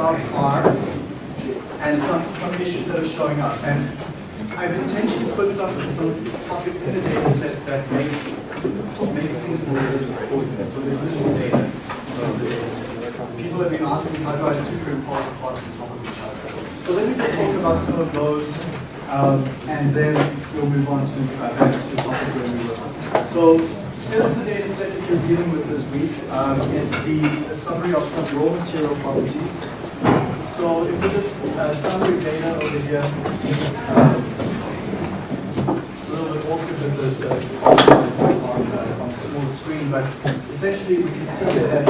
about R and some, some issues that are showing up. And I've intentionally put some, some topics in the data sets that make, make things more you. So there's missing data of the data sets. People have been asking how do I superimpose the parts on top of each other. So let me just talk about some of those um, and then we'll move on to uh, back to the topic where we were. So here's the data set that you're dealing with this week. Um, it's the, summary of some raw material properties. So if we just uh, summary data over here, it's a little bit awkward with this, uh, on, uh, on small screen, but essentially we can see that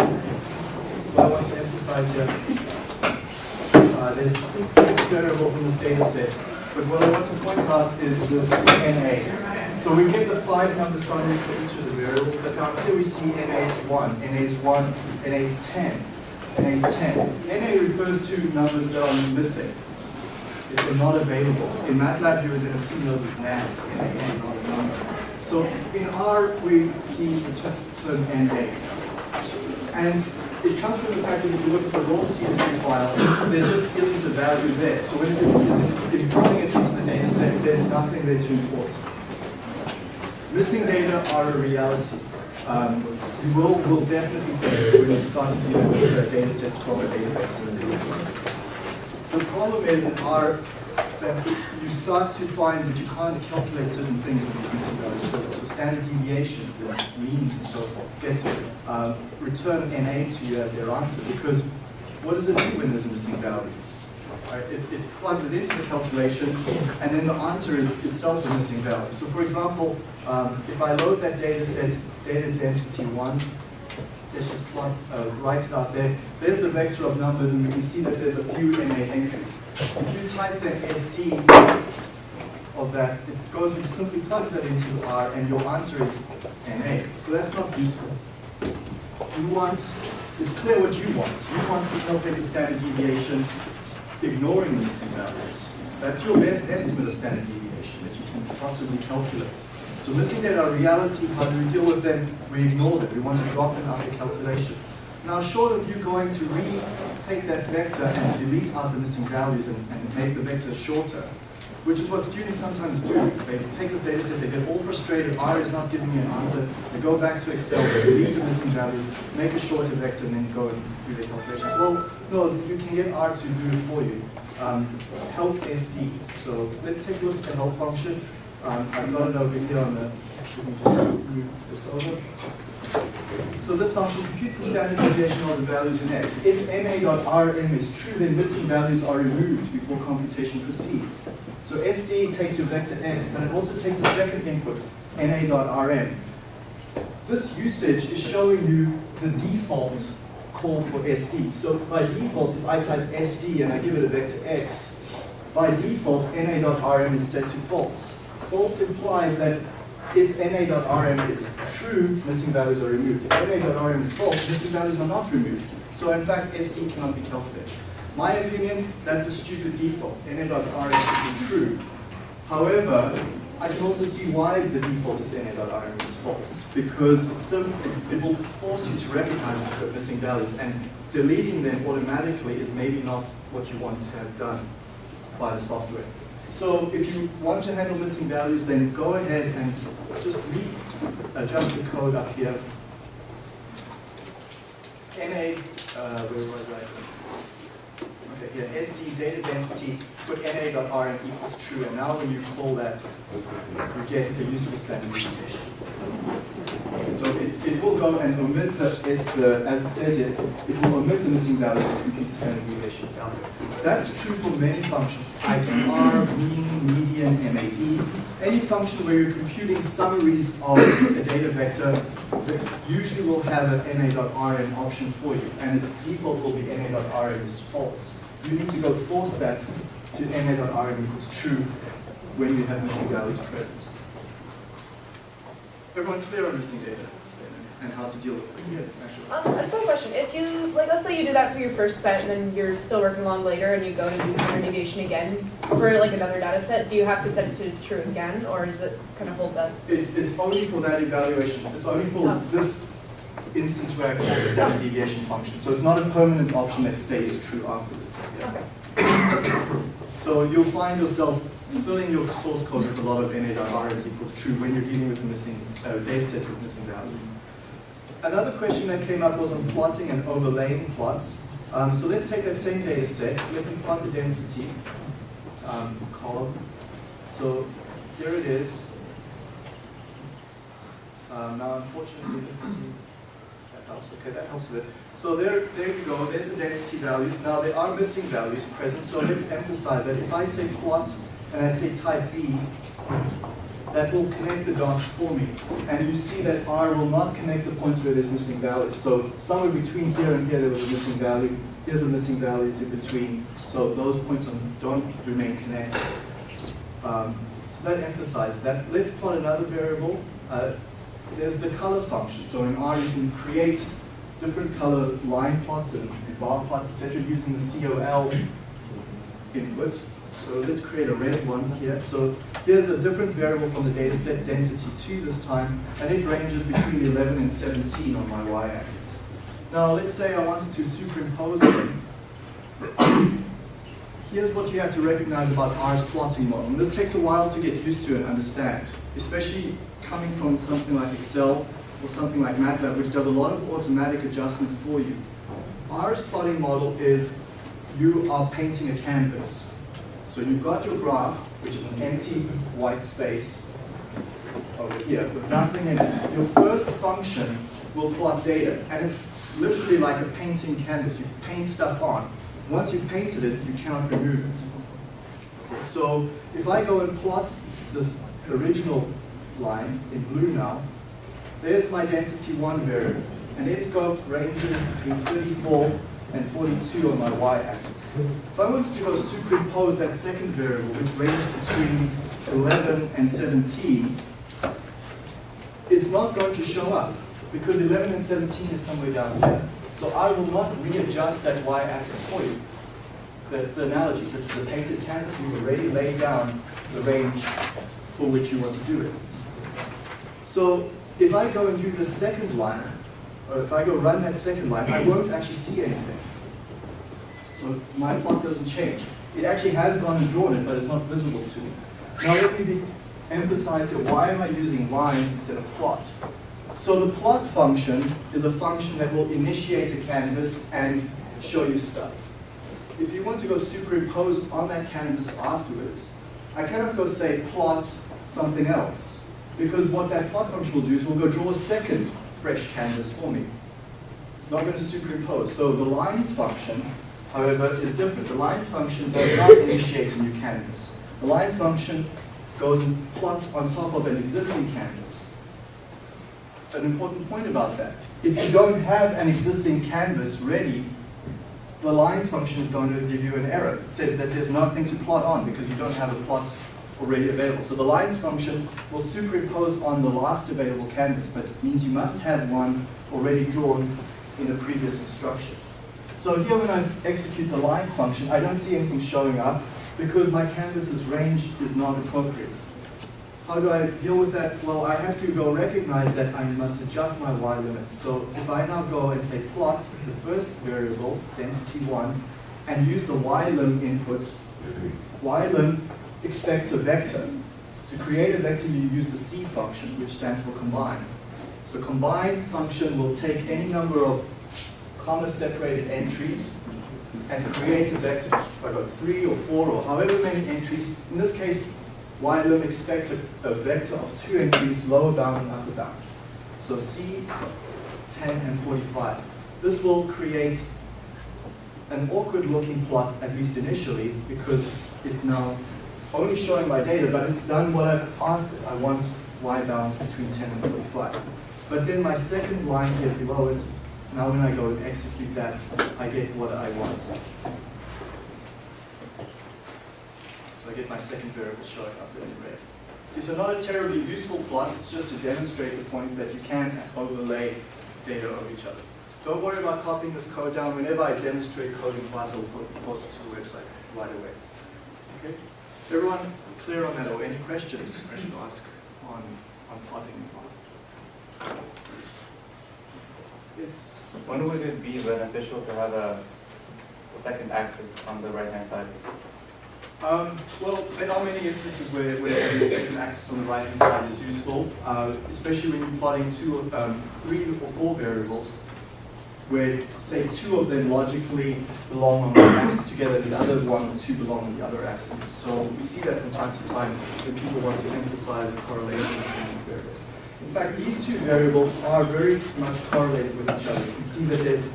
what I want to emphasize here, uh, there's six variables in this data set, but what I want to point out is this NA. So we get the five number summary for each of the variables, but now here we see NA is 1, NA is 1, NA is 10, NA is 10. NA refers to numbers that are missing. If they're not available. In MATLAB, you would have seen those as NaNs, NaN, not a number. So in R, we see the term NA. And it comes from the fact that if you look at the raw CSV file, there just isn't a value there. So when you're importing it into the data set, there's nothing there to import. Missing data are a reality. Um, you will, will definitely when you start dealing with uh, data sets from a database. The problem is in R that you start to find that you can't calculate certain things with missing values. So, so standard deviations and means and so forth get to um, return NA to you as their answer because what does it do when there's a missing value? Right? It, it plugs it into the calculation and then the answer is itself a missing value. So for example, um, if I load that data set, data density 1, let's just plot, uh, write it out there. There's the vector of numbers, and we can see that there's a few NA entries. If you type the SD of that, it goes and simply plugs that into R, and your answer is NA. So that's not useful. You want, it's clear what you want. You want to calculate the standard deviation, ignoring the missing values. That's your best estimate of standard deviation that you can possibly calculate. So missing data are reality, how do we deal with them? We ignore them, we want to drop them out of the calculation. Now short of you going to retake that vector and delete out the missing values and, and make the vector shorter, which is what students sometimes do. They take this data set, they get all frustrated, R is not giving me an answer, they go back to Excel, delete the missing values, make a shorter vector, and then go and do their calculations. Well, no, you can get R to do it for you. Um, help SD. So let's take a look at the help function. Um, I've got over here on over. So this function computes the standard deviation of the values in X. If na.rm is true, then missing values are removed before computation proceeds. So SD takes your vector X, but it also takes a second input, na.rm. This usage is showing you the default call for SD. So by default, if I type SD and I give it a vector X, by default, na.rm is set to false. False implies that if na.rm is true, missing values are removed. If na.rm is false, missing values are not removed. So in fact, SD cannot be calculated. My opinion, that's a stupid default. na.rm should be true. However, I can also see why the default is na.rm is false. Because so, it will force you to recognize the missing values, and deleting them automatically is maybe not what you want to have done by the software. So if you want to handle missing values, then go ahead and just readjust the code up here. NA, uh, where was I? Okay, yeah, SD data density, put na.rm equals true, and now when you call that, you get the useful standard deviation. So it, it will go and omit the, it's the, as it says here, it will omit the missing values if you get the standard deviation. That's true for many functions, type R, mean, median, MAD. Any function where you're computing summaries of a data vector usually will have an na.rm option for you, and its default will be na.rm is false. You need to go force that to na.rm equals true when you have missing values present. Everyone clear on missing data and how to deal with it? Yes, actually. Um, I just have a question. If you, like, let's say you do that for your first set and then you're still working along later and you go to do standard deviation again for like another data set, do you have to set it to true again or does it kind of hold that? It, it's only for that evaluation. It's only for Oh. this instance where I call the standard deviation function. So it's not a permanent option that stays true afterwards. Okay. So you'll find yourself filling your source code with a lot of na.rm equals true when you're dealing with missing uh, data set with missing values. Another question that came up was on plotting and overlaying plots. Um, so let's take that same data set, let me plot the density um, column. So here it is. Um, now unfortunately. That helps, okay, that helps a bit. So there, there you go, there's the density values. Now there are missing values present, so let's emphasize that if I say plot and I say type B, that will connect the dots for me. And you see that R will not connect the points where there's missing values. So somewhere between here and here there was a missing value. Here's a missing value in between. So those points don't remain connected. Um, so that emphasizes that. Let's plot another variable. Uh, there's the color function. So in R you can create different color line plots and bar plots, etc., using the COL input. So let's create a red one here. So here's a different variable from the data set, density 2 this time, and it ranges between 11 and 17 on my y-axis. Now let's say I wanted to superimpose them. Here's what you have to recognize about R's plotting model. And this takes a while to get used to and understand, especially coming from something like Excel or something like MATLAB, which does a lot of automatic adjustment for you. R's plotting model is you are painting a canvas. So you've got your graph, which is an empty white space over here with nothing in it. Your first function will plot data, and it's literally like a painting canvas. You paint stuff on. Once you've painted it, you cannot remove it. So if I go and plot this original line in blue now, there's my density 1 variable, and its scope ranges between 34 and 42 on my y-axis. If I wanted to go superimpose that second variable, which ranged between 11 and 17, it's not going to show up, because 11 and 17 is somewhere down here. So I will not readjust that y-axis for you. That's the analogy. This is a painted canvas. You've already laid down the range for which you want to do it. So if I go and do the second line, or if I go run that second line, I won't actually see anything. So my plot doesn't change. It actually has gone and drawn it, but it's not visible to me. Now let me emphasize here, why am I using lines instead of plot? So the plot function is a function that will initiate a canvas and show you stuff. If you want to go superimpose on that canvas afterwards, I cannot go say plot something else. Because what that plot function will do is will go draw a second fresh canvas for me. It's not going to superimpose. So the lines function, however, is different. The lines function does not initiate a new canvas. The lines function goes and plots on top of an existing canvas. An important point about that. If you don't have an existing canvas ready, the lines function is going to give you an error. It says that there's nothing to plot on because you don't have a plot already available. So the lines function will superimpose on the last available canvas, but it means you must have one already drawn in the previous instruction. So here when I execute the lines function, I don't see anything showing up because my canvas's range is not appropriate. How do I deal with that? Well, I have to go recognize that I must adjust my y limits. So if I now go and say plot the first variable, density 1, and use the y ylim input, y ylim expects a vector. To create a vector, you use the C function, which stands for combine. So combine function will take any number of comma-separated entries and create a vector. If I got three or four or however many entries, in this case, ylim expects a, a vector of two entries, lower bound and upper bound. So C, 10 and 45. This will create an awkward looking plot, at least initially, because it's now only showing my data, but it's done what I've asked it. I want y bounds between 10 and 45. But then my second line here below it, now when I go and execute that, I get what I want. So I get my second variable showing up in red. Are not a terribly useful plot, it's just to demonstrate the point that you can overlay data over each other. Don't worry about copying this code down. Whenever I demonstrate coding class, I'll post it to the website right away. Everyone clear on that or any questions I should ask on, on plotting? It's, When would it be beneficial to have a, a second axis on the right-hand side? Um, well, there are many instances where, where having a second axis on the right-hand side is useful, uh, especially when you're plotting two, um, three or four variables, where, say, two of them logically belong on one axis together, and the other one or two belong on the other axis. So we see that from time to time when people want to emphasize a correlation between these variables. In fact, these two variables are very much correlated with each other. You can see that there's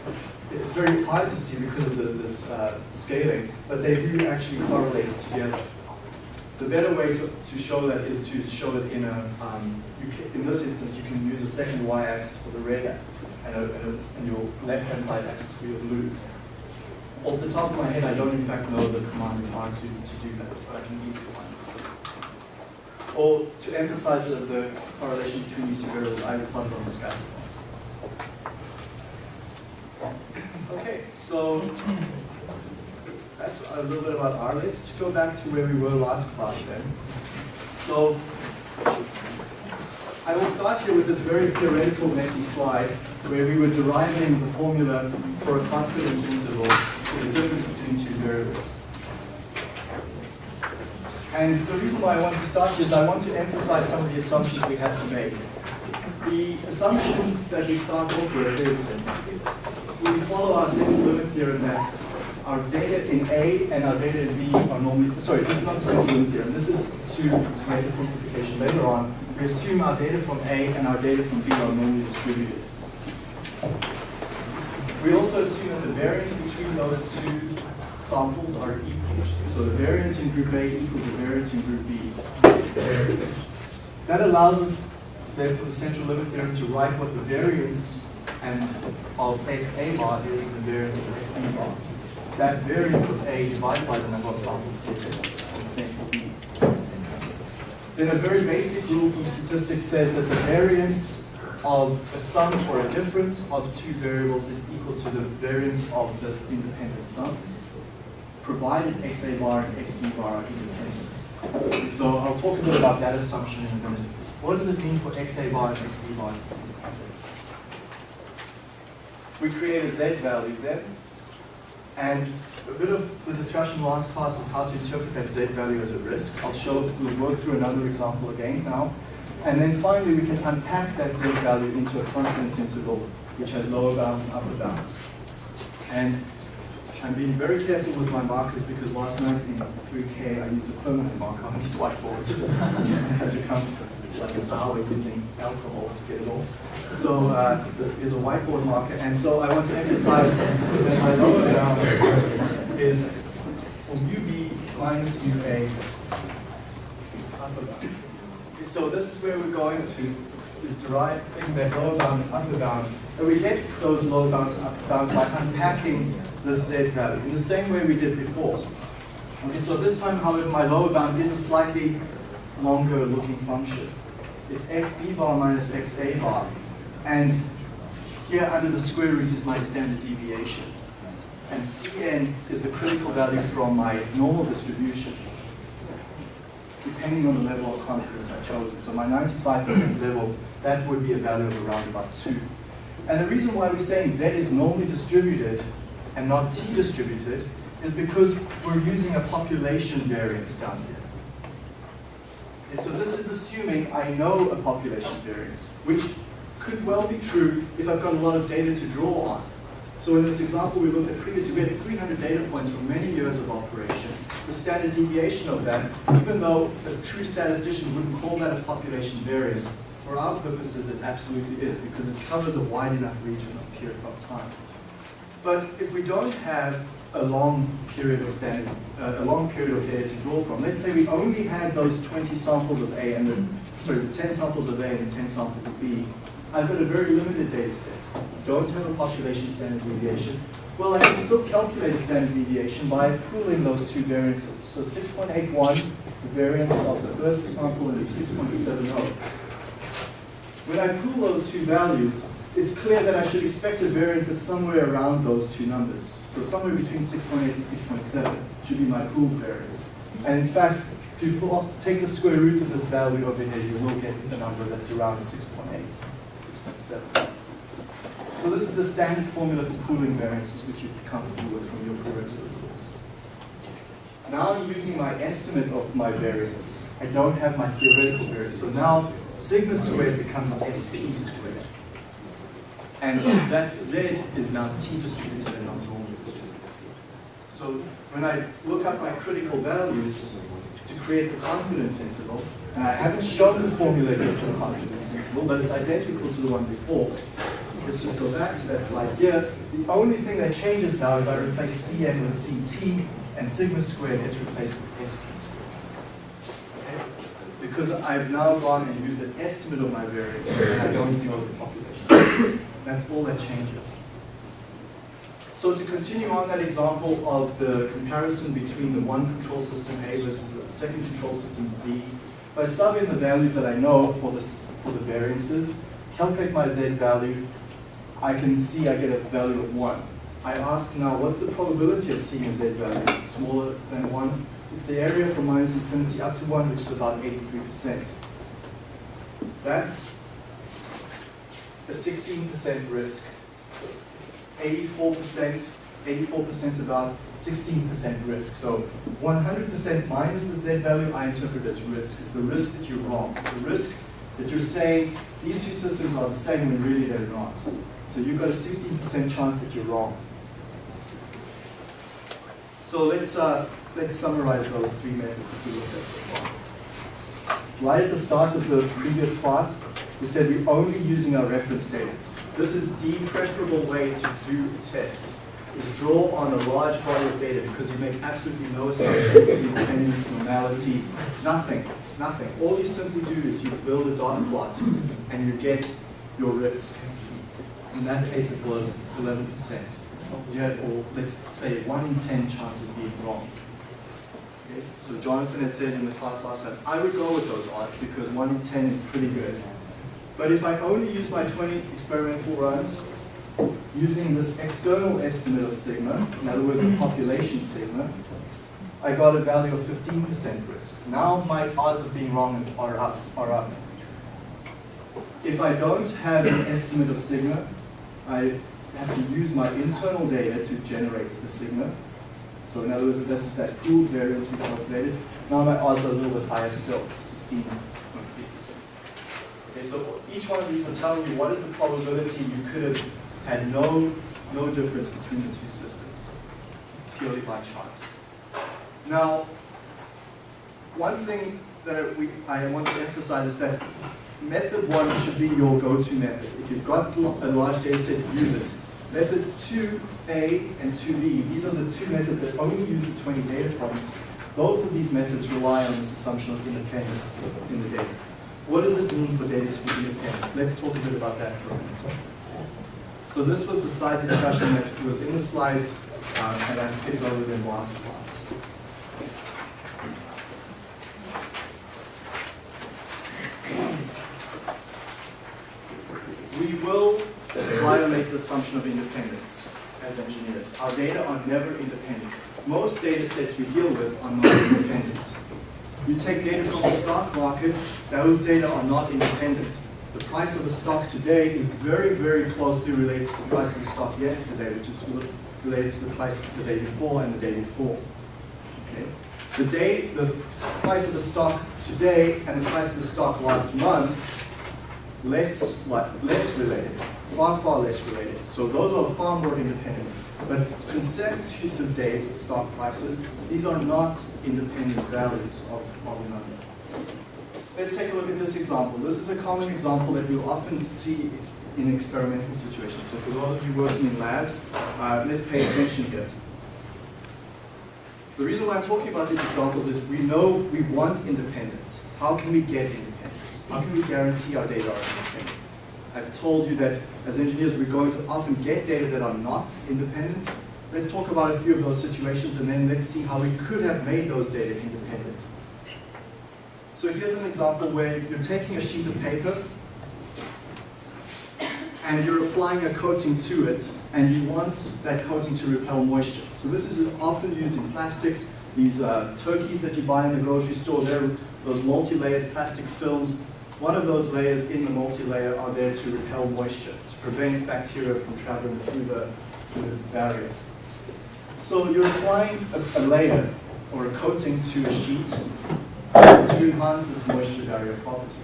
it's very hard to see because of the, this uh, scaling, but they do actually correlate together. The better way to, to show that is to show it in a, um, you can, in this instance, you can use a second y-axis for the red and, a, and, a, and your left-hand side axis for your blue. Off the top of my head, I don't in fact know the command required to, to do that, but I can easily find it. Or to emphasize the, the correlation between these two variables, I would plot it on the scale. Okay, so that's a little bit about R. Let's go back to where we were last class then. So I will start here with this very theoretical, messy slide where we were deriving the formula for a confidence interval for the difference between two variables. And the reason why I want to start is I want to emphasize some of the assumptions we have to make. The assumptions that we start off with is we follow our central limit theorem that our data in A and our data in B are normally, sorry, this is not the central limit theorem, this is to, to make a simplification later on. We assume our data from A and our data from B are normally distributed. We also assume that the variance between those two samples are equal. So the variance in group A equals the variance in group B. That allows us, therefore, the central limit theorem to write what the variance and of xa bar is the variance of xb bar. It's that variance of A divided by the number of samples taken in sample B. Then a very basic rule from statistics says that the variance of a sum or a difference of two variables is equal to the variance of the independent sums, provided xa bar and xb bar are independent. So I'll talk a bit about that assumption in a minute. What does it mean for xa bar and xb bar? we create a z value then. And a bit of the discussion last class was how to interpret that z value as a risk. I'll show, we'll work through another example again now. And then finally, we can unpack that z value into a confidence interval, which has lower bounds and upper bounds. And I'm being very careful with my markers because last night in 3K I used a permanent marker on these whiteboards. Had to come like an hour using alcohol to get it off. So uh, this is a whiteboard marker, and so I want to emphasize that my lower bound is for UB minus UA. So this is where we're going to, is deriving that lower bound and upper bound. And we get those lower bounds and upper bounds by unpacking this z value in the same way we did before. Okay, so this time, however, my lower bound is a slightly longer looking function. It's x b bar minus x a bar. And here under the square root is my standard deviation. And Cn is the critical value from my normal distribution, depending on the level of confidence I've chosen. So my 95% level, that would be a value of around about 2. And the reason why we're saying Z is normally distributed and not T distributed is because we're using a population variance down here. And so this is assuming I know a population variance, which could well be true if I've got a lot of data to draw on. So in this example we looked at previously, we had 300 data points from many years of operation. The standard deviation of that, even though a true statistician wouldn't call that a population variance, for our purposes it absolutely is because it covers a wide enough region of period of time. But if we don't have a long period of standard, uh, a long period of data to draw from, let's say we only had those 20 samples of A and the, sorry, the 10 samples of A and the 10 samples of B, I've got a very limited data set. Don't have a population standard deviation. Well, I can still calculate a standard deviation by pooling those two variances. So 6.81, the variance of the first sample is 6.70. When I pool those two values, it's clear that I should expect a variance that's somewhere around those two numbers. So somewhere between 6.8 and 6.7 should be my pool variance. And in fact, if you take the square root of this value over here, you will get the number that's around 6.8. So So this is the standard formula for pooling variances, which you're comfortable with from your previous course. Now I'm using my estimate of my variance. I don't have my theoretical variance. So now sigma squared becomes sp squared. And that z is now t distributed and not normal distributed. So when I look up my critical values to create the confidence interval, uh, and I haven't shown the formula here for the confidence interval, but it's identical to the one before. Let's just go back to that slide here. The only thing that changes now is I replace Cn with Ct, and sigma squared gets replaced with Sp squared. Okay? Because I've now gone and used an estimate of my variance, and I don't know the population. That's all that changes. So to continue on that example of the comparison between the one control system A versus the second control system B, if I sub in the values that I know for, this, for the variances, calculate my Z value, I can see I get a value of 1. I ask now, what's the probability of seeing a Z value smaller than 1? It's the area from minus infinity up to 1, which is about 83%. That's a 16% risk 84%, 84% about 16% risk. So 100% minus the Z value I interpret as risk. It's the risk that you're wrong. The risk that you're saying these two systems are the same when really they're not. So you've got a 16% chance that you're wrong. So let's, uh, let's summarize those three methods. Right at the start of the previous class, we said we're only using our reference data. This is the preferable way to do a test, is draw on a large body of data because you make absolutely no assumptions attendance, normality, nothing, nothing. All you simply do is you build a dot plot and you get your risk. In that case, it was 11%. You had, or let's say, 1 in 10 chance of being wrong. Okay? So Jonathan had said in the class last time, I would go with those odds because 1 in 10 is pretty good. But if I only use my 20 experimental runs, using this external estimate of sigma, in other words, a mm-hmm. population sigma, I got a value of 15% risk. Now my odds of being wrong are up, are up. If I don't have an estimate of sigma, I have to use my internal data to generate the sigma. So in other words, this is that pooled variance we calculated. Now my odds are a little bit higher still, 16.3%. So each one of these will tell you what is the probability you could have had no, no difference between the two systems, purely by chance. Now, one thing that we, I want to emphasize is that method one should be your go-to method. If you've got a large data set, use it. Methods 2A and 2B, these are the two methods that only use the 20 data points. Both of these methods rely on this assumption of independence in the data. What does it mean for data to be independent? Let's talk a bit about that for a minute. So this was the side discussion that was in the slides, um, and I skipped over them last class. We will violate the assumption of independence as engineers. Our data are never independent. Most data sets we deal with are not independent. You take data from the stock market, those data are not independent. The price of the stock today is very, very closely related to the price of the stock yesterday, which is related to the price the day before and the day before. Okay? The day, the price of the stock today and the price of the stock last month, less, what, less related, far, far less related. So those are far more independent. But consecutive days of stock prices, these are not independent values of, a number. Let's take a look at this example. This is a common example that you'll often see in experimental situations. So for those of you working in labs, uh, let's pay attention here. The reason why I'm talking about these examples is we know we want independence. How can we get independence? How can we guarantee our data are independent? I've told you that as engineers we're going to often get data that are not independent. Let's talk about a few of those situations and then let's see how we could have made those data independent. So here's an example where you're taking a sheet of paper and you're applying a coating to it and you want that coating to repel moisture. So this is often used in plastics. These uh, turkeys that you buy in the grocery store, they're those multi-layered plastic films one of those layers in the multi-layer are there to repel moisture, to prevent bacteria from traveling through the, through the barrier. So you're applying a, a layer or a coating to a sheet to enhance this moisture barrier property.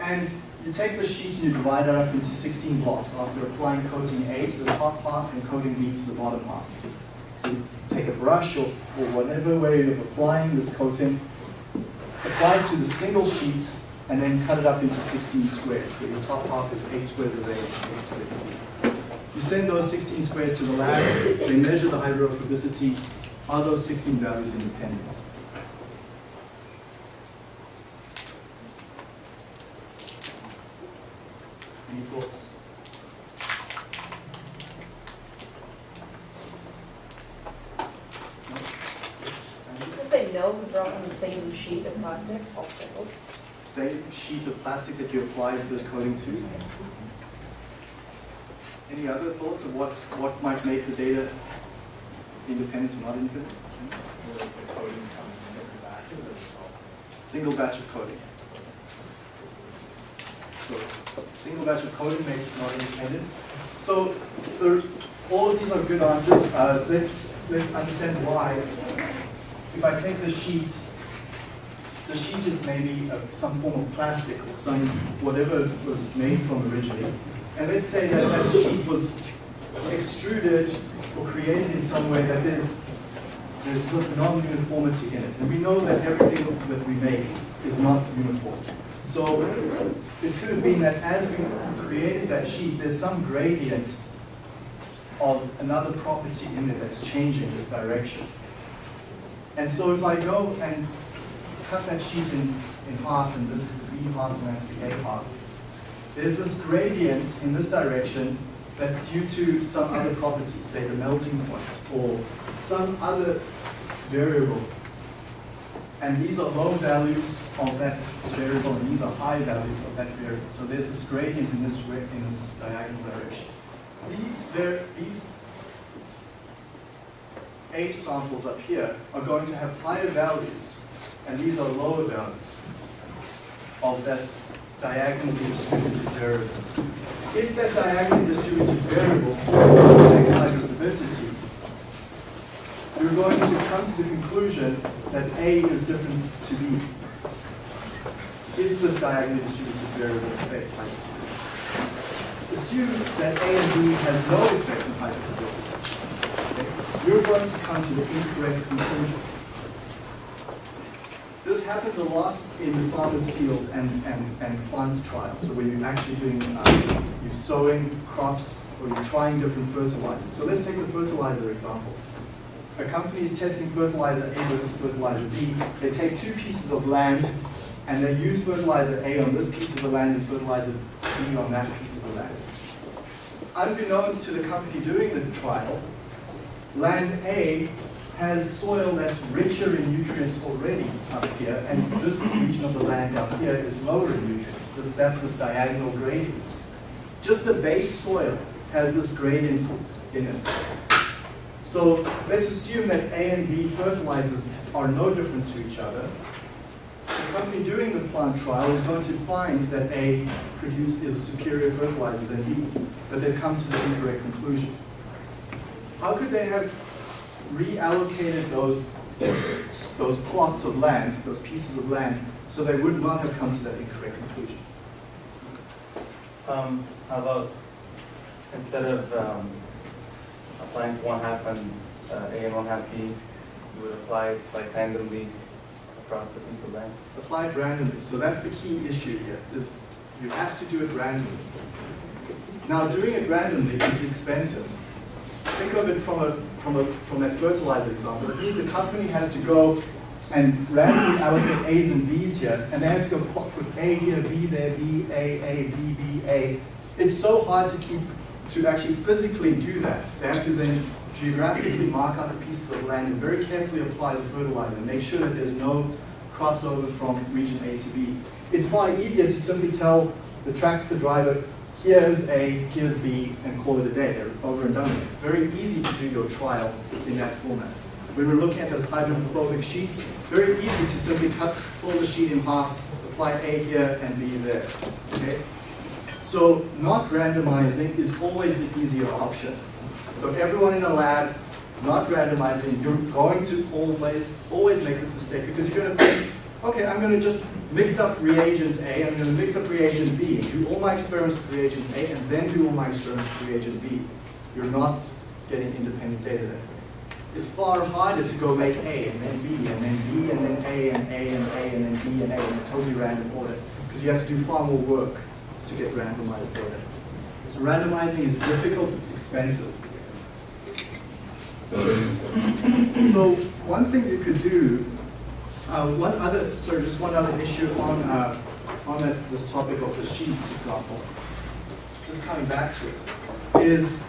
And you take the sheet and you divide it up into 16 blocks after applying coating A to the top half and coating B to the bottom half. So you take a brush or, or whatever way of applying this coating, apply it to the single sheet, and then cut it up into 16 squares. So your top half is 8 squares of A 8 squares of B. You send those 16 squares to the lab, they measure the hydrophobicity. Are those 16 values independent? Any thoughts? No? Because we're all on the same sheet of plastic, all. Same sheet of plastic that you applied the coating to? Any other thoughts of what, what might make the data independent or not independent? Single batch of coding. So, single batch of coding makes it not independent. So, all of these are good answers. Uh, let's, let's understand why. If I take the sheet, the sheet is maybe uh, some form of plastic or some, whatever it was made from originally. And let's say that that sheet was extruded or created in some way that is there's there's non-uniformity in it. And we know that everything that we make is not uniform. So it could have been that as we created that sheet, there's some gradient of another property in it that's changing the direction. And so if I go and cut that sheet in, in half, and this is the B half and that's the A half, there's this gradient in this direction that's due to some other property, say the melting point, or some other variable. And these are low values of that variable, and these are high values of that variable. So there's this gradient in this, in this diagonal direction. These, var- these A samples up here are going to have higher values, and these are lower values of this diagonally distributed variable. If that diagonally distributed variable affects hydrophobicity, you're going to come to the conclusion that A is different to B. If this diagonally distributed variable affects hydrophobicity. Assume that A and B has no effect on hydrophobicity. Okay? You're going to come to the incorrect conclusion. Happens a lot in the farmers' fields and, and, and plant trials. So when you're actually doing, um, you're sowing crops or you're trying different fertilizers. So let's take the fertilizer example. A company is testing fertilizer A versus fertilizer B. They take two pieces of land and they use fertilizer A on this piece of the land and fertilizer B on that piece of the land. Unbeknownst to the company doing the trial, land A has soil that's richer in nutrients already up here, and this region of the land up here is lower in nutrients, that's this diagonal gradient. Just the base soil has this gradient in it. So let's assume that A and B fertilizers are no different to each other. The company doing the plant trial is going to find that A produce is a superior fertilizer than B, but they've come to the incorrect conclusion. How could they have reallocated those, those plots of land, those pieces of land, so they would not have come to that incorrect conclusion? Um, how about, instead of, um, applying to one half and uh, A and one half B, you would apply it like randomly across the piece of land? Applied randomly, so that's the key issue here, is you have to do it randomly. Now, doing it randomly is expensive. Think of it from a, from a, from that fertilizer example. It means the company has to go and randomly allocate A's and B's here, and they have to go with A here, B there, B, A, A, B, B, A. It's so hard to keep, to actually physically do that. They have to then geographically mark out the pieces of land and very carefully apply the fertilizer, make sure that there's no crossover from region A to B. It's far easier to simply tell the tractor driver, here's A, here's B, and call it a day. They're over and done with. It's very easy to do your trial in that format. When we're looking at those hydrophobic sheets, very easy to simply cut, pull the sheet in half, apply A here and B there, okay? So not randomizing is always the easier option. So everyone in a lab, not randomizing, you're going to always, always make this mistake because you're going to okay, I'm going to just mix up reagents A, I'm going to mix up reagent B, do all my experiments with reagent A, and then do all my experiments with reagent B. You're not getting independent data that way. It's far harder to go make A and then B and then B and then A and A and A and then B and A in a totally random order because you have to do far more work to get randomized data. So randomizing is difficult, it's expensive. So one thing you could do, uh, one other, sorry, just one other issue on, uh, on that, this topic of the sheets example, just coming back to it, is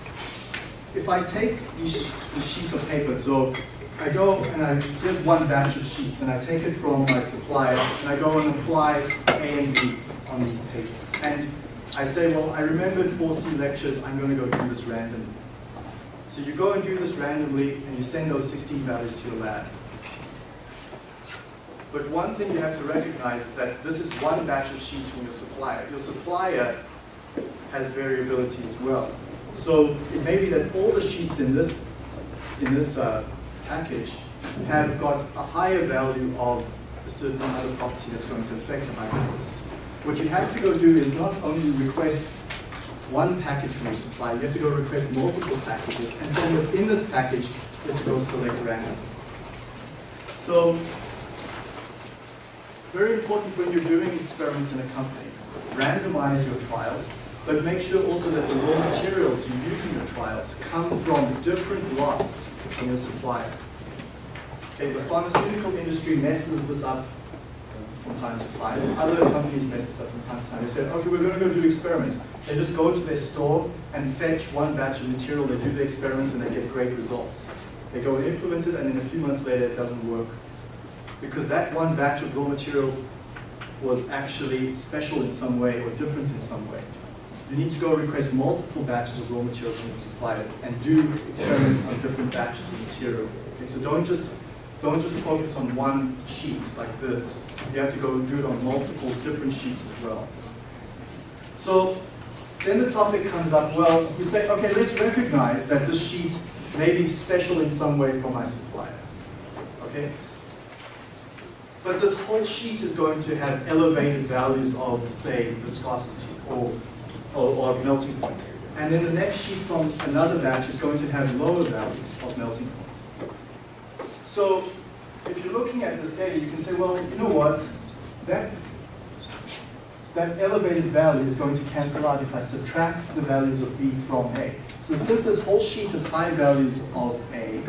if I take these, sheets of paper, so I go and I, here's one batch of sheets, and I take it from my supplier, and I go and apply A and B on these pages. And I say, well, I remembered 4C lectures, I'm going to go do this randomly. So you go and do this randomly, and you send those 16 values to your lab. But one thing you have to recognize is that this is one batch of sheets from your supplier. Your supplier has variability as well. So it may be that all the sheets in this, in this uh, package have got a higher value of a certain other property that's going to affect the hypothesis. What you have to go do is not only request one package from your supplier, you have to go request multiple packages, and then within this package, you have to go select random. So, very important when you're doing experiments in a company, randomize your trials, but make sure also that the raw materials you use in your trials come from different lots from your supplier. Okay, the pharmaceutical industry messes this up from time to time. Other companies mess this up from time to time. They said, okay, we're going to go do experiments. They just go to their store and fetch one batch of material, they do the experiments, and they get great results. They go and implement it, and then a few months later, it doesn't work. Because that one batch of raw materials was actually special in some way or different in some way. You need to go request multiple batches of raw materials from the supplier and do experiments on different batches of material. Okay, so don't just don't just focus on one sheet like this. You have to go do it on multiple different sheets as well. So then the topic comes up, well, we say, okay, let's recognize that this sheet may be special in some way for my supplier. Okay? But this whole sheet is going to have elevated values of, say, viscosity or, or, or melting point. And then the next sheet from another batch is going to have lower values of melting point. So if you're looking at this data, you can say, well, you know what? That, that elevated value is going to cancel out if I subtract the values of B from A. So since this whole sheet has high values of A,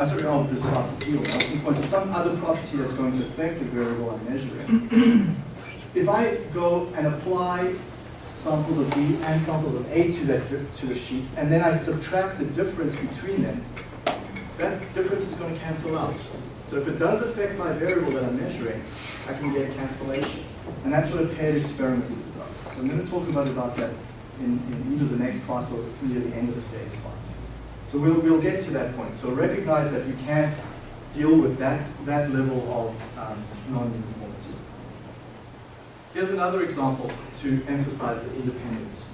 uh, sorry, of viscosity or melting point, some other property that's going to affect the variable I'm measuring, if I go and apply samples of B and samples of A to that to the sheet, and then I subtract the difference between them, that difference is going to cancel out. So if it does affect my variable that I'm measuring, I can get a cancellation. And that's what a paired experiment is about. So I'm going to talk about, about that in, in either the next class or near the end of today's class. So we'll, we'll get to that point. So recognize that you can't deal with that, that level of um, non-uniformity. Here's another example to emphasize the independence.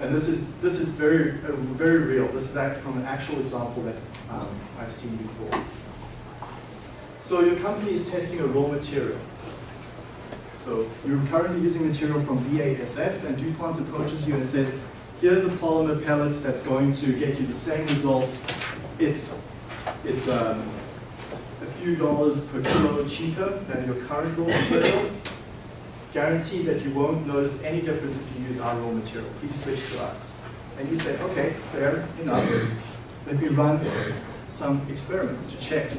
And this is, this is very, very real. This is from an actual example that um, I've seen before. So your company is testing a raw material. So you're currently using material from BASF, and DuPont approaches you and says, here's a polymer pellet that's going to get you the same results. It's, it's um, a few dollars per kilo cheaper than your current raw material. Guarantee that you won't notice any difference if you use our raw material. Please switch to us. And you say, okay, fair enough. Let me run some experiments to check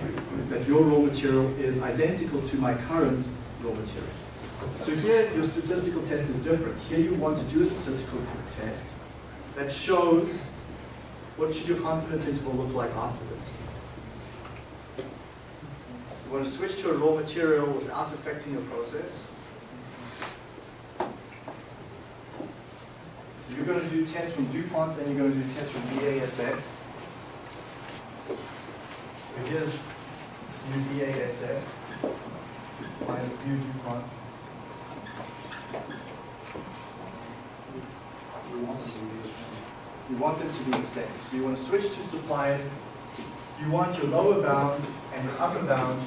that your raw material is identical to my current raw material. So here, your statistical test is different. Here you want to do a statistical test that shows what should your confidence interval look like afterwards. You want to switch to a raw material without affecting your process. So you're going to do tests from DuPont and you're going to do tests from BASF. So here's mu BASF minus mu DuPont. You want them to be the same. So you want to switch to suppliers. You want your lower bound and your upper bound.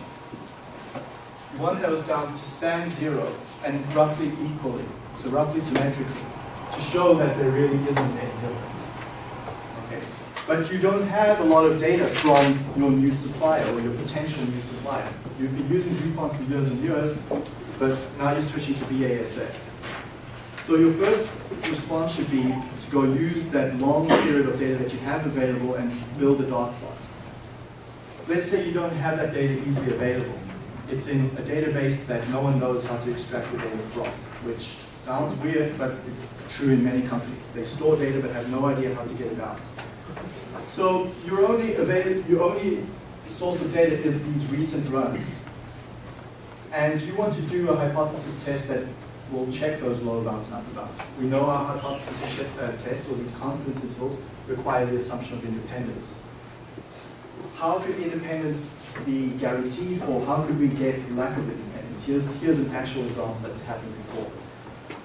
You want those bounds to span zero and roughly equally, so roughly symmetrically, to show that there really isn't any difference. Okay. But you don't have a lot of data from your new supplier or your potential new supplier. You've been using DuPont for years and years, but now you're switching to BASF. So your first response should be to go use that long period of data that you have available and build a dot plot. Let's say you don't have that data easily available. It's in a database that no one knows how to extract the data from, which sounds weird, but it's true in many companies. They store data but have no idea how to get it out. So your only your only source of data is these recent runs. And you want to do a hypothesis test that will check those lower bounds and upper bounds. We know our hypothesis uh, tests, or these confidence intervals, require the assumption of independence. How could independence be guaranteed, or how could we get lack of independence? Here's, here's an actual example that's happened before.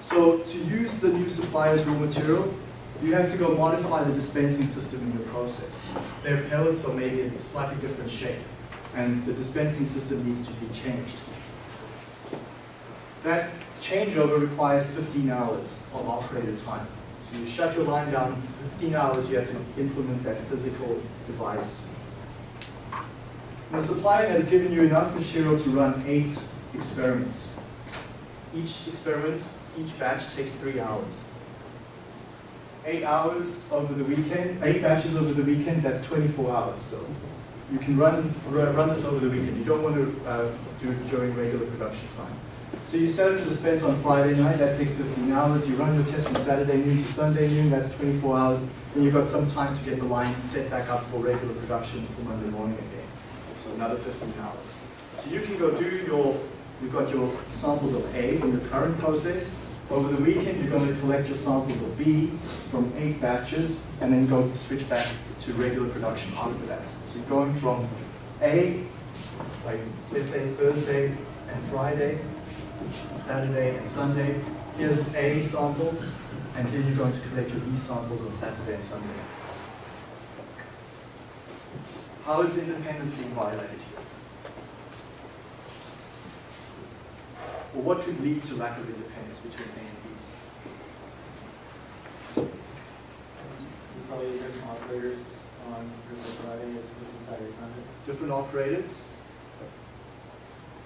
So to use the new supplier's raw material, you have to go modify the dispensing system in your process. Their pellets are maybe in a slightly different shape, and the dispensing system needs to be changed. That changeover requires 15 hours of operator time. So you shut your line down, 15 hours you have to implement that physical device. The supplier has given you enough material to run eight experiments. Each experiment, each batch takes three hours. Eight hours over the weekend, eight batches over the weekend, that's 24 hours. So you can run, run this over the weekend. You don't want to uh, do it during regular production time. So you set it to dispense on Friday night, that takes 15 hours. You run your test from Saturday noon to Sunday noon, that's 24 hours. Then you've got some time to get the line set back up for regular production for Monday morning again. So another 15 hours. So you can go do your, you've got your samples of A from your current process. Over the weekend, you're going to collect your samples of B from eight batches, and then go switch back to regular production after that. So you're going from A, like let's say Thursday and Friday, Saturday and Sunday. Here's A samples, and then you're going to collect your B samples on Saturday and Sunday. How is independence being violated here? Or what could lead to lack of independence between A and B? Probably different operators on Thursday, Friday as opposed to Saturday, Sunday. Different operators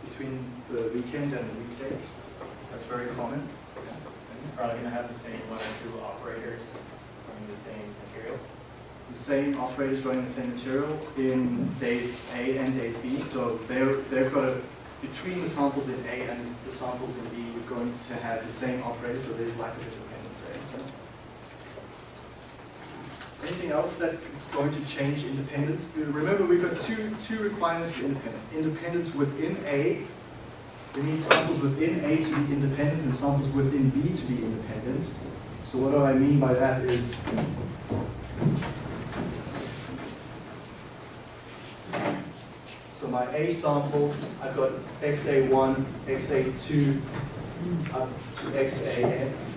between the weekend and the weekdays. That's very common. You're probably gonna have the same one or two operators running the same material. the same operators running the same material in days A and days B. So they're, they've got a, between the samples in A and the samples in B, you're going to have the same operator, so there's lack of independence there. Anything else that's going to change independence? Remember, we've got two, two requirements for independence. Independence within A, we need samples within A to be independent and samples within B to be independent. So what do I mean by that is, So my A samples, I've got XA1, XA2, up to XAN.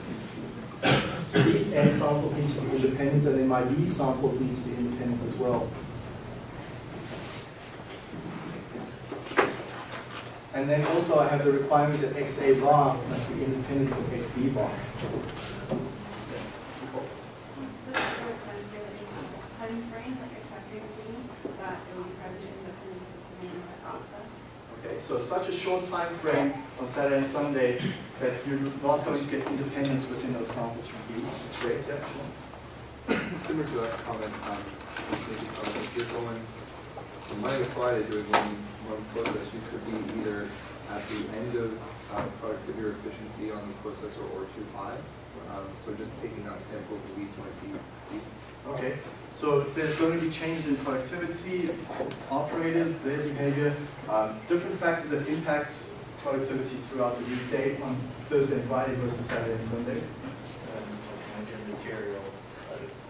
So these N samples need to be independent, and then my B samples need to be independent as well. And then also I have the requirement that XA bar must be independent from XB bar. Okay, so such a short time frame on Saturday and Sunday that you're not going to get independence within those samples from B. It's great, actually. Similar to that comment, um, I was of if you're going from Monday to Friday doing one, one process, you could be either at the end of uh, productivity or efficiency on the processor or too high. Um, so just taking that sample of the weeds might be steep. Okay, so there's going to be changes in productivity, operators, their behavior, um, different factors that impact productivity throughout the weekday on Thursday and Friday versus Saturday and Sunday. And what's gonna be your material,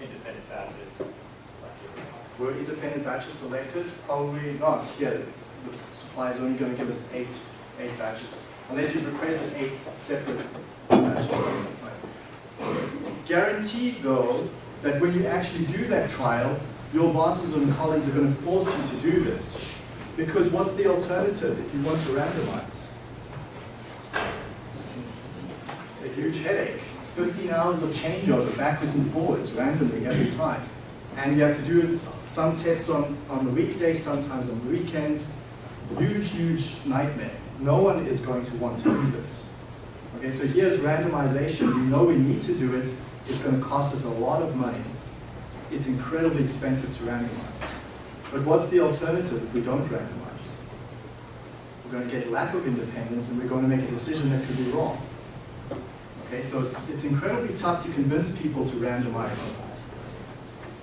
independent batches selected. Were independent batches selected? Probably not. Yeah, the supply is only going to give us eight, eight batches. Unless you've requested eight separate uh, Guaranteed though, that when you actually do that trial, your bosses and colleagues are going to force you to do this. Because what's the alternative if you want to randomize? A huge headache. 15 hours of changeover backwards and forwards randomly every time. And you have to do some tests on, on the weekdays, sometimes on the weekends. Huge, huge nightmare. No one is going to want to do this. Okay, so here's randomization. We know we need to do it. It's going to cost us a lot of money. It's incredibly expensive to randomize. But what's the alternative if we don't randomize? We're going to get lack of independence and we're going to make a decision that could be wrong. Okay, so it's, it's incredibly tough to convince people to randomize.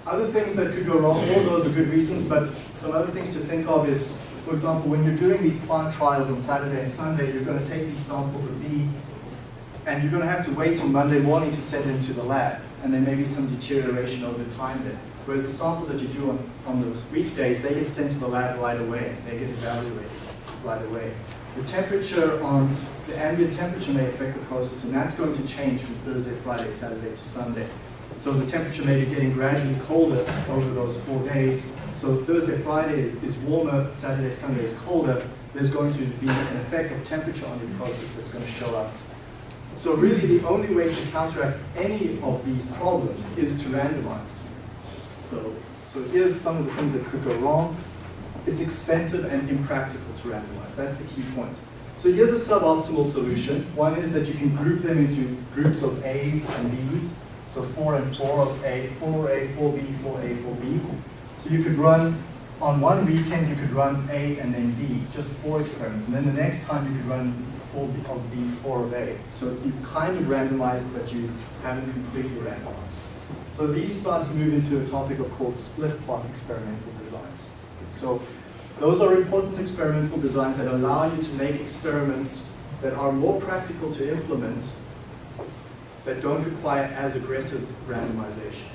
Other things that could go wrong, all those are good reasons, but some other things to think of is, for example, when you're doing these plant trials on Saturday and Sunday, you're going to take these samples of B, and you're going to have to wait till Monday morning to send them to the lab, and there may be some deterioration over time there. Whereas the samples that you do on, on those weekdays, they get sent to the lab right away, they get evaluated right away. The temperature on, the ambient temperature may affect the process, and that's going to change from Thursday, Friday, Saturday to Sunday. So the temperature may be getting gradually colder over those four days. So Thursday, Friday is warmer, Saturday, Sunday is colder. There's going to be an effect of temperature on your process that's going to show up. So really the only way to counteract any of these problems is to randomize. So, so here's some of the things that could go wrong. It's expensive and impractical to randomize. That's the key point. So here's a suboptimal solution. One is that you can group them into groups of A's and B's. So 4 and 4 of A, 4A, 4B, 4A, 4B. So you could run, on one weekend you could run A and then B, just four experiments. And then the next time you could run 4 of B, 4 of A. So you kind of randomized, but you haven't completely randomized. So these start to move into a topic of called split plot experimental designs. So those are important experimental designs that allow you to make experiments that are more practical to implement that don't require as aggressive randomization.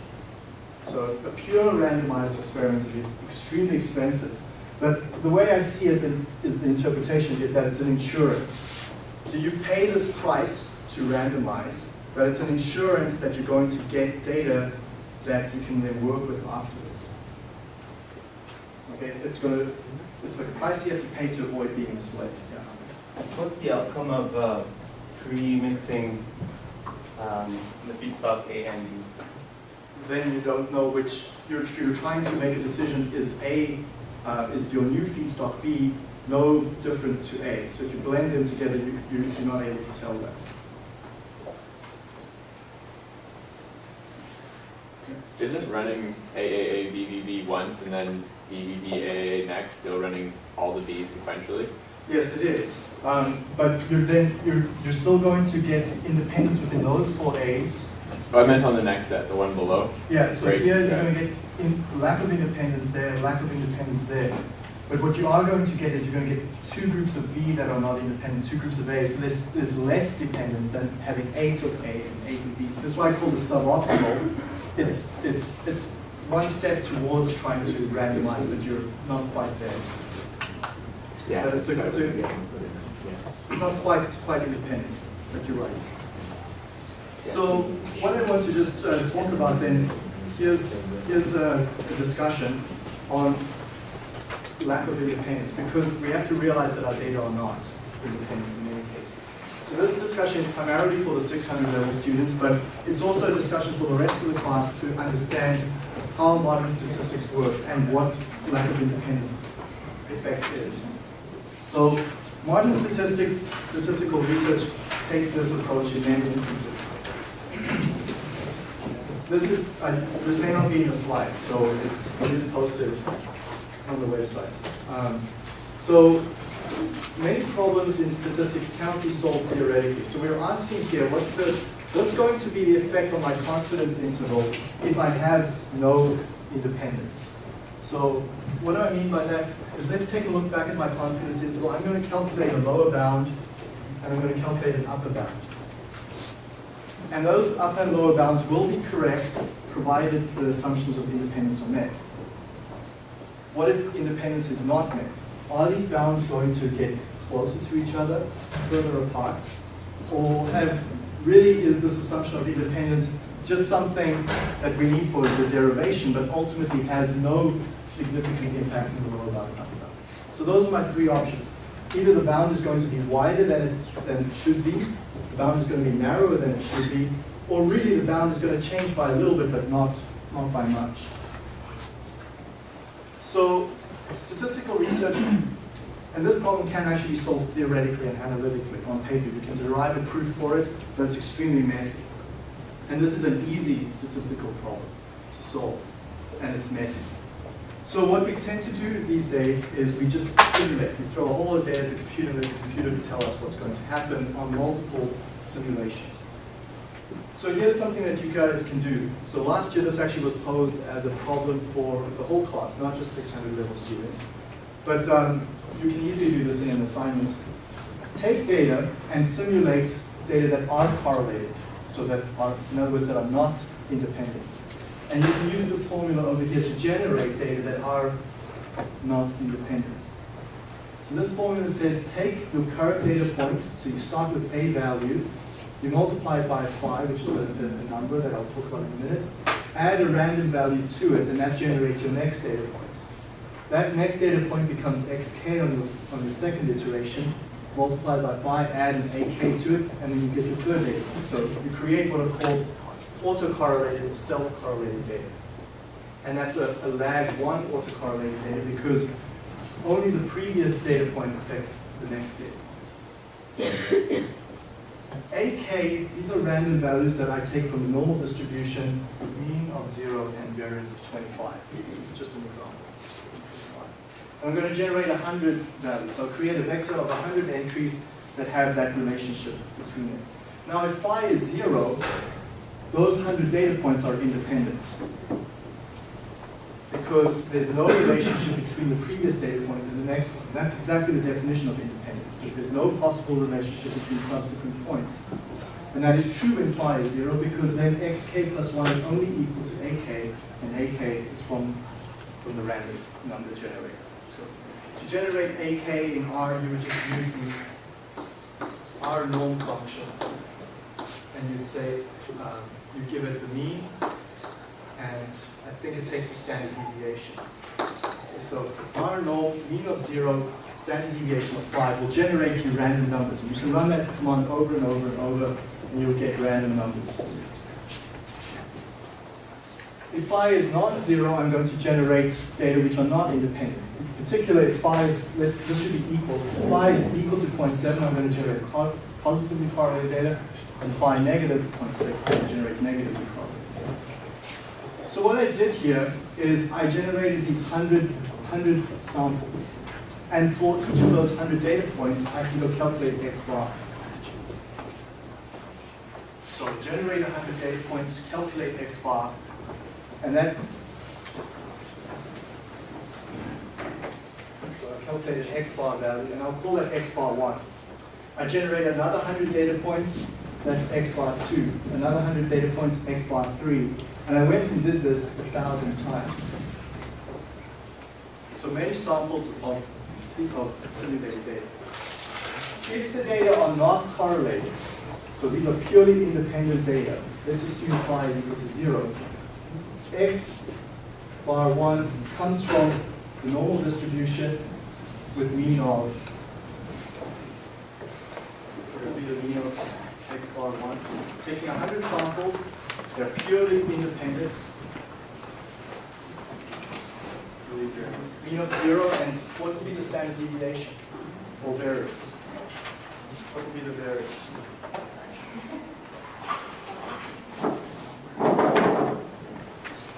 So a pure randomized experiment is extremely expensive. But the way I see it in, the interpretation is that it's an insurance. So you pay this price to randomize, but it's an insurance that you're going to get data that you can then work with afterwards. Okay, it's going to, it's like a price you have to pay to avoid being misled. Yeah. What's the outcome of uh, pre-mixing um, the feedstock A and B? Then you don't know which, you're, you're trying to make a decision, is A, uh, is your new feedstock B no different to A? So if you blend them together, you, you, you're not able to tell that. Isn't running AAA BBB once and then BBB AAA next still running all the B's sequentially? Yes, it is. Um, but you're then you're you're still going to get independence within those four A's. Oh, I meant on the next set, the one below. Yeah, so Right, here you're going to get in, lack of independence there, lack of independence there. But what you are going to get is you're going to get two groups of B that are not independent, two groups of A. So there's, there's less dependence than having eight of A and eight of B. That's why I call this suboptimal. It's, it's, it's one step towards trying to randomize, but you're not quite there. Yeah. But it's a, it's a, not quite, quite independent, but you're right. So what I want to just uh, talk about then, here's, here's a, a discussion on lack of independence, because we have to realize that our data are not independent in many cases. So this discussion is primarily for the 600 level students, but it's also a discussion for the rest of the class to understand how modern statistics works and what lack of independence effect is. So modern statistics, statistical research takes this approach in many instances. This is, uh, this may not be in the slides, so it's, it is posted on the website. Um, so many problems in statistics cannot be solved theoretically. So we're asking here, what's the, what's going to be the effect on my confidence interval if I have no independence? So what do I mean by that? Is let's take a look back at my confidence interval. I'm going to calculate a lower bound, and I'm going to calculate an upper bound. And those upper and lower bounds will be correct, provided the assumptions of independence are met. What if independence is not met? Are these bounds going to get closer to each other, further apart, or have really is this assumption of independence just something that we need for the derivation, but ultimately has no significant impact in the world outcome. So those are my three options. Either the bound is going to be wider than it, than it should be, the bound is going to be narrower than it should be, or really the bound is going to change by a little bit, but not, not by much. So statistical research, and this problem can actually be solved theoretically and analytically on paper. You can derive a proof for it, but it's extremely messy. And this is an easy statistical problem to solve, and it's messy. So what we tend to do these days is we just simulate. We throw a whole lot of data at the computer and the computer to tell us what's going to happen on multiple simulations. So here's something that you guys can do. So last year this actually was posed as a problem for the whole class, not just 600 level students. But um, you can easily do this in an assignment. Take data and simulate data that aren't correlated, so that are, in other words, that are not independent. And you can use this formula over here to generate data that are not independent. So this formula says take your current data point, so you start with a value, you multiply it by phi, which is a, number that I'll talk about in a minute, add a random value to it, and that generates your next data point. That next data point becomes xk on your, on your second iteration, multiply by phi, add an ak to it, and then you get your third data point. So you create what are called autocorrelated or self-correlated data. And that's a, a lag one autocorrelated data because only the previous data point affects the next data point. AK, these are random values that I take from the normal distribution, mean of zero and variance of 25. This is just an example. I'm going to generate 100 values. So I'll create a vector of 100 entries that have that relationship between them. Now if phi is zero, those 100 data points are independent. Because there's no relationship between the previous data points point and the next one. That's exactly the definition of independence. That there's no possible relationship between subsequent points. And that is true when phi is zero because then xk plus 1 is only equal to ak, and ak is from, from the random number generator. To generate ak in R, you would just use the rnorm function. And you'd say, um, you give it the mean, and I think it takes a standard deviation. So rnorm, mean of zero, standard deviation of five will generate you random numbers. And you can run that command over and over and over, and you'll get random numbers. If phi is non-zero, I'm going to generate data which are not independent. In particular, if phi is, this should be equal. If phi is equal to 0.7, I'm going to generate positively correlated data and phi negative 0.6 I'm going to generate negatively correlated. data. So what I did here is I generated these 100, 100 samples. And for each of those 100 data points, I can go calculate x bar. So generate 100 data points, calculate x bar, and that so I calculated x bar value, and I'll call that x bar 1. I generate another 100 data points, that's x bar 2. Another 100 data points, x bar 3. And I went and did this a thousand times. So many samples of these are simulated data. If the data are not correlated, so these are purely independent data, let's assume phi is equal to 0, x bar 1 comes from the normal distribution with mean of, be the mean of x bar 1. Taking 100 samples, they're purely independent. Mean of 0, and what will be the standard deviation or variance? What will be the variance?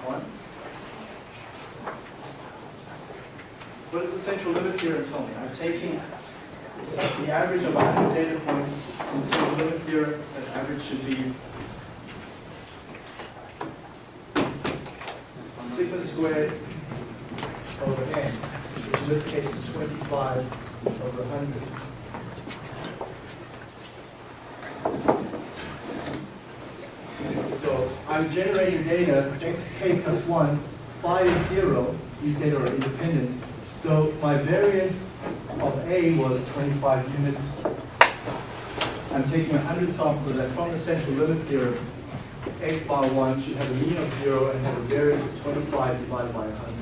One. What is the central limit theorem tell me? I'm taking the average of 100 data points from central limit theorem, that average should be sigma squared over n, which in this case is 25 over 100. So I'm generating data, xk plus 1, phi is 0, these data are independent. So my variance of A was 25 units I'm taking 100 samples of that from the central limit theorem. X bar 1 should have a mean of 0 and have a variance of 25 divided by 100.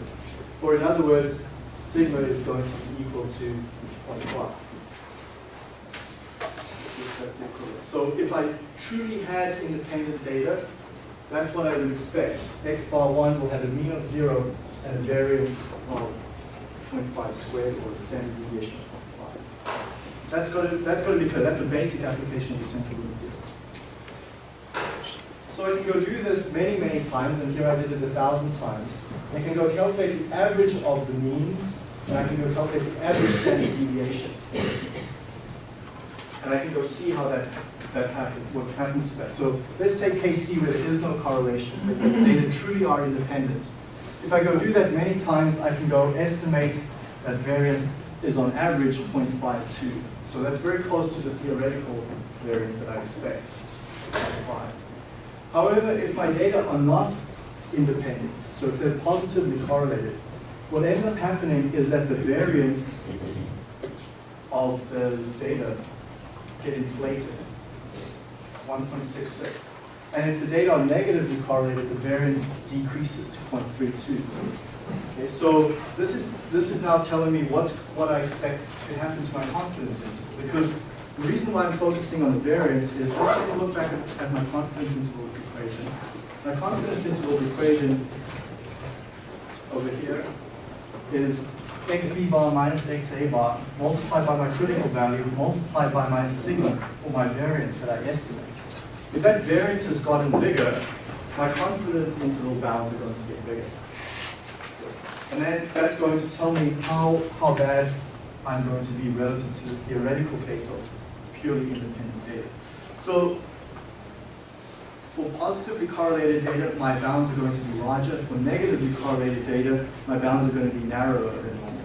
Or in other words, sigma is going to be equal to 0.5. So if I truly had independent data, that's what I would expect. X bar 1 will have a mean of 0 and a variance of 0.5 squared or standard deviation of 0.5. That's got to, that's got to be clear. That's a basic application of the central limit theorem. So I can go do this many, many times, and here I did it a thousand times. I can go calculate the average of the means, and I can go calculate the average standard deviation. And I can go see how that, that happens, what happens to that. So let's take case C where there is no correlation, the data truly are independent. If I go do that many times, I can go estimate that variance is on average 0.52. So that's very close to the theoretical variance that I expect. 0.5. However, if my data are not independent, so if they're positively correlated, what ends up happening is that the variance of those data get inflated. 1.66. And if the data are negatively correlated, the variance decreases to 0.32. Okay, so this is this is now telling me what what I expect to happen to my confidence interval. Because the reason why I'm focusing on the variance is let's take a look back at, at my confidence interval equation. My confidence interval equation over here is xb bar minus xa bar multiplied by my critical value multiplied by my sigma or my variance that I estimate. If that variance has gotten bigger, my confidence interval bounds are going to get bigger. And then that's going to tell me how, how bad I'm going to be relative to the theoretical case of purely independent data. So for positively correlated data, my bounds are going to be larger. For negatively correlated data, my bounds are going to be narrower than normal.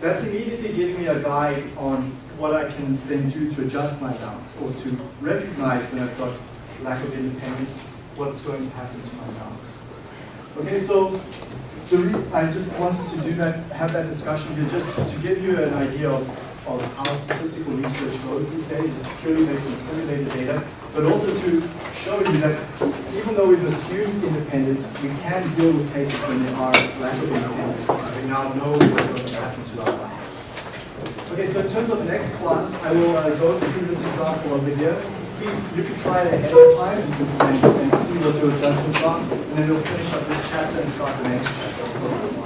That's immediately giving me a guide on what I can then do to adjust my bounds or to recognize when I've got lack of independence, what's going to happen to my bounds. Okay, so I just wanted to do that, have that discussion here, just to give you an idea of, of how statistical research goes these days. It's purely based on simulated data, but also to show you that even though we've assumed independence, we can deal with cases when there are lack of independence. We now know what's going to happen to our bounds. Okay, so in terms of the next class, I will uh, go through this example over here. Please, you can try it ahead of time and, and, see what your judgments are, and then we'll finish up this chapter and start the next chapter.